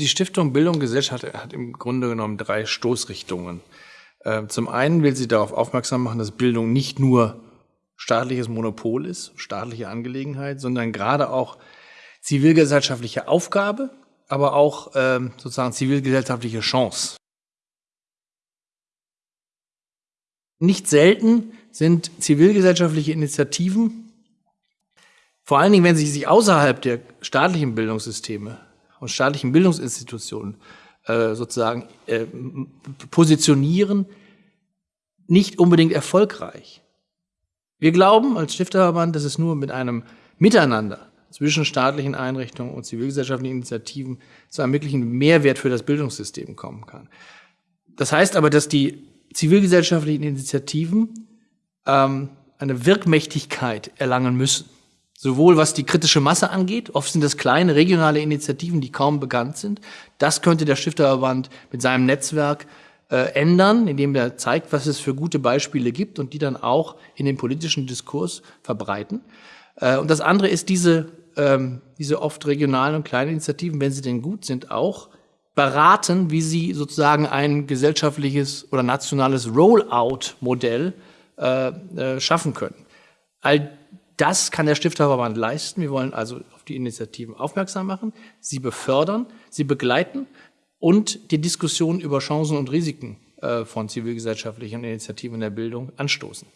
Die Stiftung Bildung und Gesellschaft hat im Grunde genommen drei Stoßrichtungen. Ähm, zum einen will sie darauf aufmerksam machen, dass Bildung nicht nur staatliches Monopol ist, staatliche Angelegenheit, sondern gerade auch zivilgesellschaftliche Aufgabe, aber auch ähm, sozusagen zivilgesellschaftliche Chance. Nicht selten sind zivilgesellschaftliche Initiativen, vor allen Dingen, wenn sie sich außerhalb der staatlichen Bildungssysteme und staatlichen Bildungsinstitutionen äh, sozusagen äh, positionieren, nicht unbedingt erfolgreich. Wir glauben als Stifterverband, dass es nur mit einem Miteinander zwischen staatlichen Einrichtungen und zivilgesellschaftlichen Initiativen zu einem wirklichen Mehrwert für das Bildungssystem kommen kann. Das heißt aber, dass die zivilgesellschaftlichen Initiativen ähm, eine Wirkmächtigkeit erlangen müssen. Sowohl was die kritische Masse angeht, oft sind das kleine regionale Initiativen, die kaum bekannt sind. Das könnte der Stifterverband mit seinem Netzwerk äh, ändern, indem er zeigt, was es für gute Beispiele gibt und die dann auch in den politischen Diskurs verbreiten. Äh, und das andere ist diese, ähm, diese oft regionalen und kleinen Initiativen, wenn sie denn gut sind, auch beraten, wie sie sozusagen ein gesellschaftliches oder nationales Rollout-Modell äh, äh, schaffen können. All das kann der Stifterverband leisten. Wir wollen also auf die Initiativen aufmerksam machen, sie befördern, sie begleiten und die Diskussion über Chancen und Risiken äh, von zivilgesellschaftlichen Initiativen in der Bildung anstoßen.